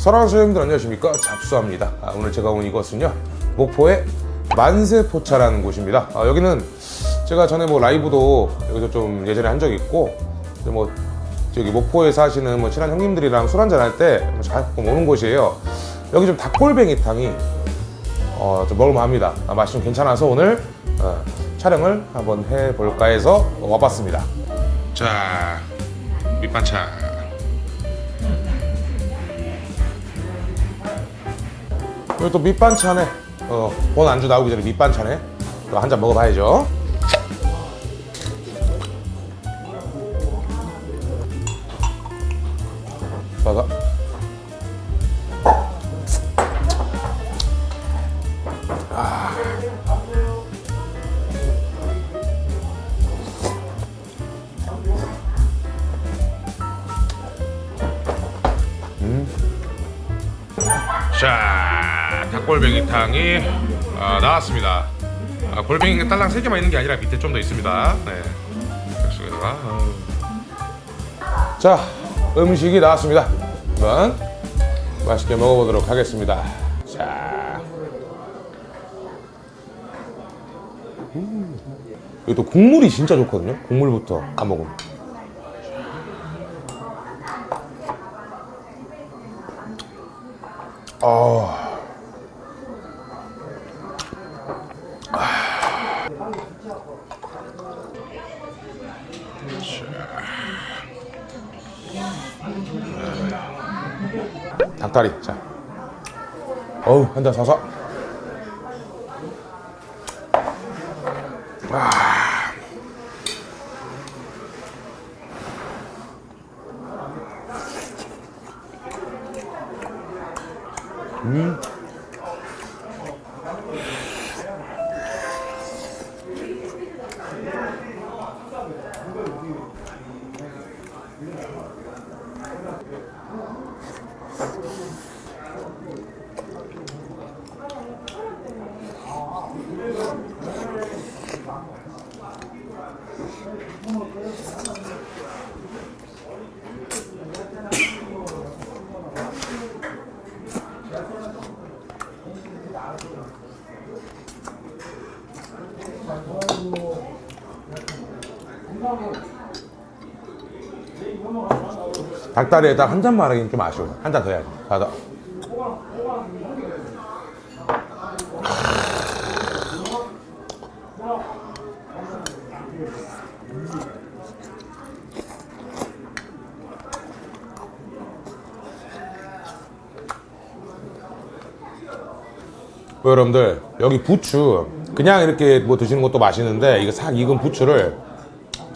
사랑하는 선생님들 안녕하십니까? 잡수합니다. 아, 오늘 제가 온 이곳은요 목포의 만세포차라는 곳입니다. 아, 여기는 제가 전에 뭐 라이브도 여기서 좀 예전에 한 적이 있고 뭐 저기 목포에 사시는 뭐 친한 형님들이랑 술 한잔 할때 가끔 오는 곳이에요. 여기 좀 닭골뱅이탕이 어, 좀 먹을만합니다. 아, 맛이 좀 괜찮아서 오늘 어, 촬영을 한번 해볼까 해서 와봤습니다 자 밑반찬 그리고 또 밑반찬에 어, 본 안주 나오기 전에 밑반찬에 또 한 잔 먹어봐야죠. 봐봐. 골뱅이탕이 아, 나왔습니다. 아, 골뱅이가 딸랑 3개만 있는 게 아니라 밑에 좀 더 있습니다. 네. 여기다가 자, 음식이 나왔습니다. 한번 맛있게 먹어보도록 하겠습니다. 자. 음. 이또 국물이 진짜 좋거든요. 국물부터 안 먹으면. 아. 닭다리 자 어우 한잔 사서 아. 음. 닭다리에다 한 잔만 하긴 좀 아쉬워. 한 잔 더 해야지. 가다 뭐 여러분들 여기 부추. 그냥 이렇게 뭐 드시는 것도 맛있는데 이거 싹 익은 부추를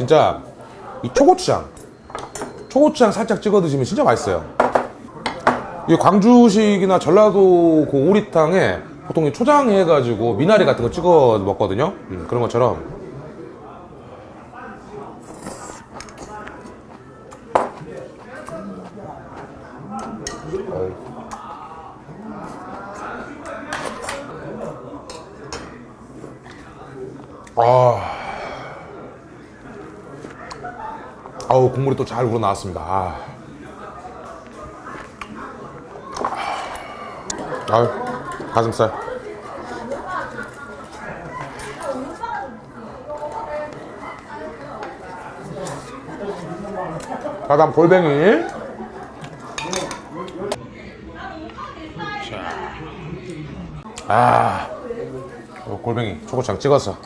진짜 이 초고추장 초고추장 살짝 찍어 드시면 진짜 맛있어요. 이 광주식이나 전라도 그 오리탕에 보통 이 초장 해 가지고 미나리 같은 거 찍어 먹거든요. 음, 그런 것처럼. 아 아우 국물이 또 잘 우러나왔습니다. 아. 아유 가슴살. 자 다음 골뱅이. 자. 아. 어, 골뱅이 초고추장 찍어서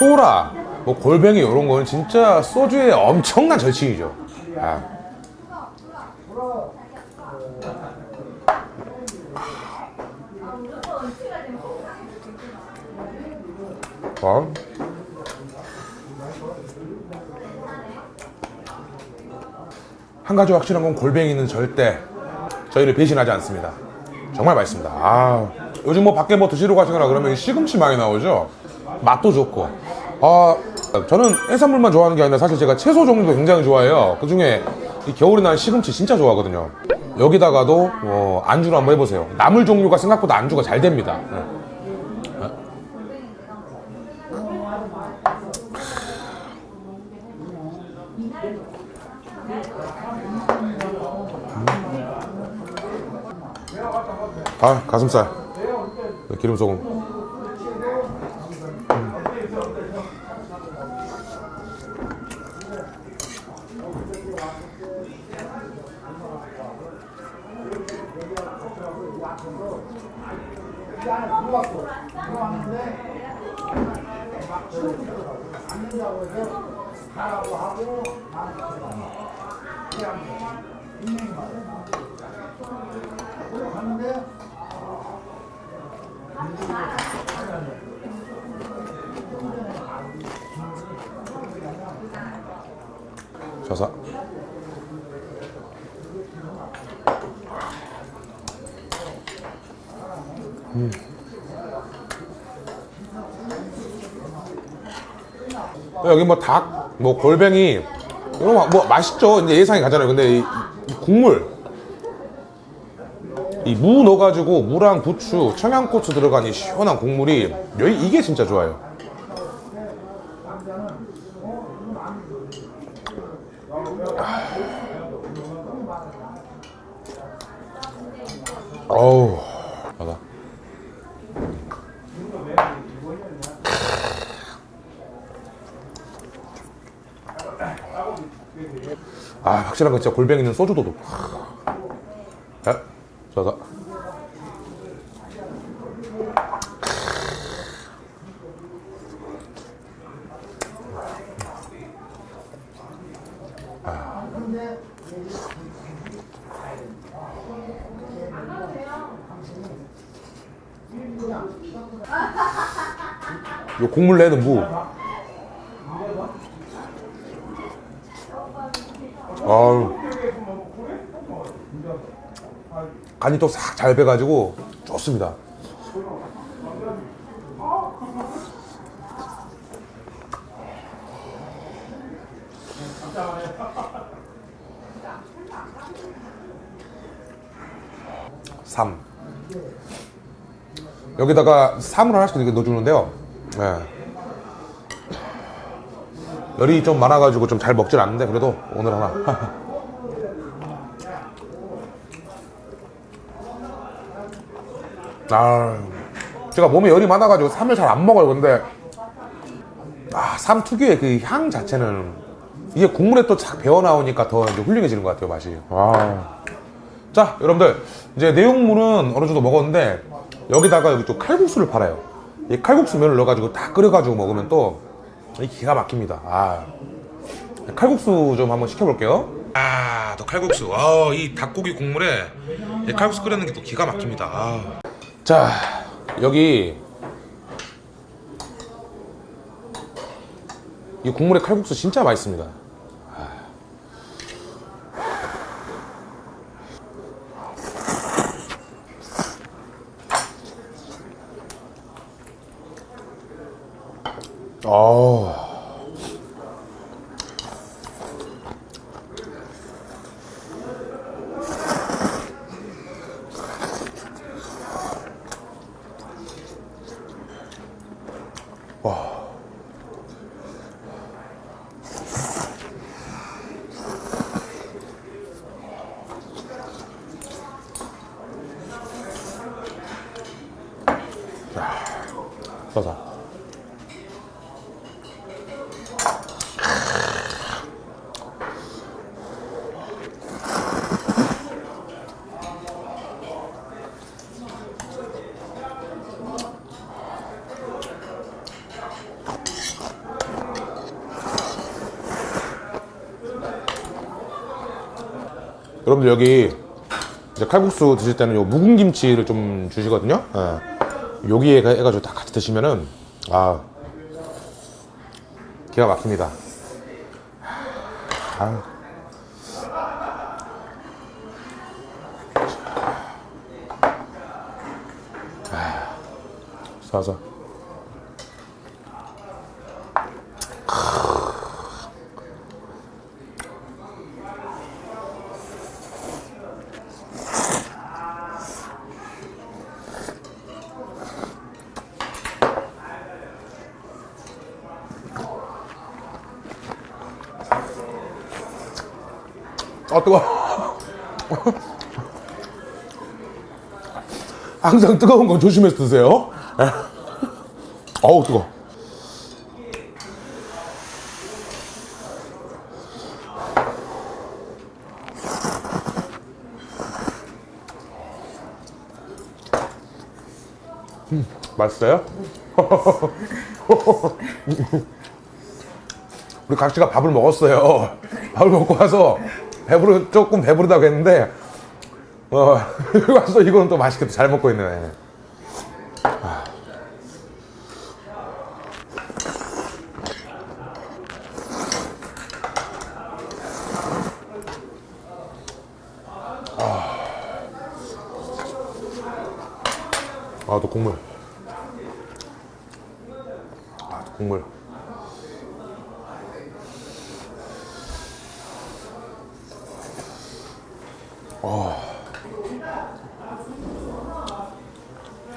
소라, 뭐 골뱅이 이런 거는 진짜 소주의 엄청난 절친이죠. 아. 어? 한 가지 확실한 건 골뱅이는 절대 저희를 배신하지 않습니다. 정말 맛있습니다. 아, 요즘 뭐 밖에 뭐 드시러 가시거나 그러면 시금치 많이 나오죠? 맛도 좋고. 아 저는 해산물만 좋아하는 게 아니라 사실 제가 채소 종류도 굉장히 좋아해요. 그 중에 겨울에 난 시금치 진짜 좋아하거든요. 여기다가도 뭐 어, 안주로 한번 해보세요. 나물 종류가 생각보다 안주가 잘 됩니다. 네. 아 가슴살. 네, 기름 소금. 져서. 여기 뭐 닭, 뭐 골뱅이 이런 거 뭐 맛있죠. 이제 예상이 가잖아요. 근데 이, 이 국물 이 무 넣어가지고 무랑 부추, 청양고추 들어간 이 시원한 국물이 여기 이게 진짜 좋아요. 어우, 맞아. 아 확실한 건 진짜 골뱅이는 소주도도 자, 저서. 요 국물 내는 무 아유. 간이 또 싹 잘 배가지고 좋습니다. 삼. 여기다가 삼을 하나씩 넣어주는데요. 네. 열이 좀 많아가지고 좀 잘 먹질 않는데 그래도 오늘 하나. 아 제가 몸에 열이 많아가지고 삼을 잘 안 먹어요. 근데 아삼 특유의 그 향 자체는 이게 국물에 또 착 배어 나오니까 더 이제 훌륭해지는 것 같아요 맛이. 아. 자 여러분들 이제 내용물은 어느 정도 먹었는데 여기다가 여기 또 칼국수를 팔아요. 이 칼국수 면을 넣어가지고 다 끓여가지고 먹으면 또이 기가 막힙니다. 아. 칼국수 좀 한번 시켜볼게요. 아, 또 칼국수. 아, 이 닭고기 국물에 이 칼국수 끓이는 게 또 기가 막힙니다. 아. 자, 여기 이 국물에 칼국수 진짜 맛있습니다. 아. 여러분들 여기 이제 칼국수 드실 때는 요 묵은 김치를 좀 주시거든요. 예. 여기에 해가지고 다 같이 드시면은 아 기가 막힙니다. 아. 싸서 아 뜨거. 항상 뜨거운 건 조심해서 드세요. 예. 어우 뜨거. 음, 맛있어요? 우리 각시가 밥을 먹었어요. 밥을 먹고 와서 배부르 조금 배부르다고 했는데 어 와서 이거는 또 맛있게 잘 먹고 있네. 아또 국물. 아또 국물. 어.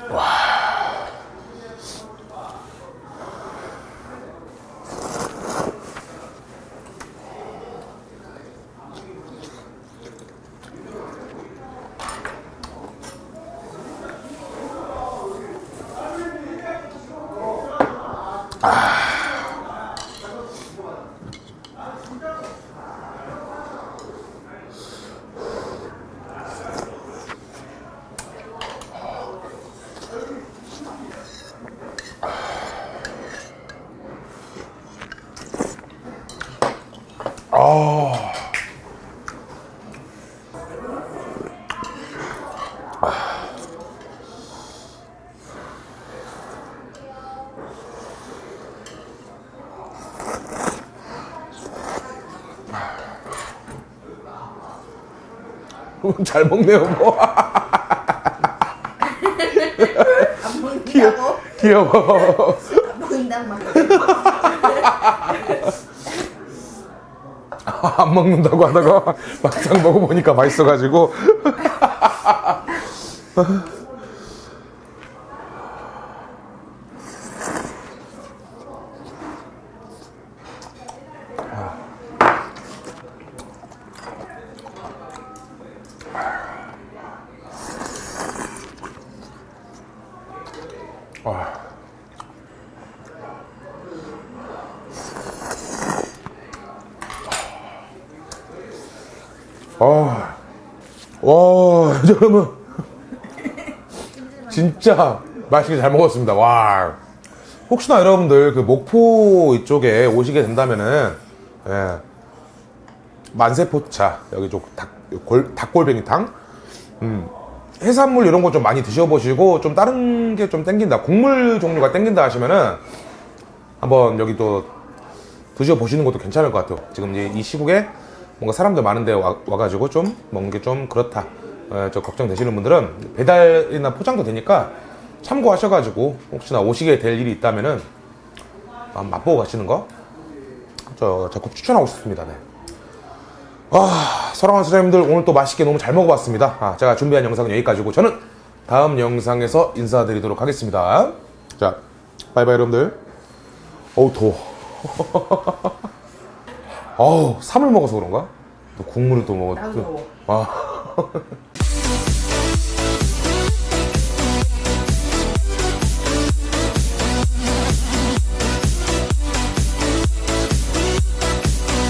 와. 아. 잘 먹네요 뭐. 안 먹는다고? 귀여워. 안 먹는다고 막 안 먹는다고 하다가 막상 먹어보니까 맛있어가지고 아, 와, 여러분. 진짜 맛있게 잘 먹었습니다. 와. 혹시나 여러분들 그 목포 이쪽에 오시게 된다면은, 예. 만세포차, 여기 쪽 닭, 골, 닭골뱅이탕. 음, 해산물 이런 거 좀 많이 드셔보시고, 좀 다른 게 좀 땡긴다. 국물 종류가 땡긴다 하시면은, 한번 여기 또 드셔보시는 것도 괜찮을 것 같아요. 지금 이제 이 시국에 뭔가 사람들 많은데 와, 와가지고 좀 먹는 게 좀 그렇다. 어, 저 걱정되시는 분들은 배달이나 포장도 되니까 참고하셔가지고 혹시나 오시게 될 일이 있다면은 맛보고 가시는 거 저 적극 추천하고 싶습니다. 네. 아, 사랑하는 사장님들 오늘 또 맛있게 너무 잘 먹어봤습니다. 아, 제가 준비한 영상은 여기까지고 저는 다음 영상에서 인사드리도록 하겠습니다. 자, 바이바이 여러분들. 어우 더워. 어우 3을 먹어서 그런가? 또 국물을 또 먹었. 나도 더워. 아.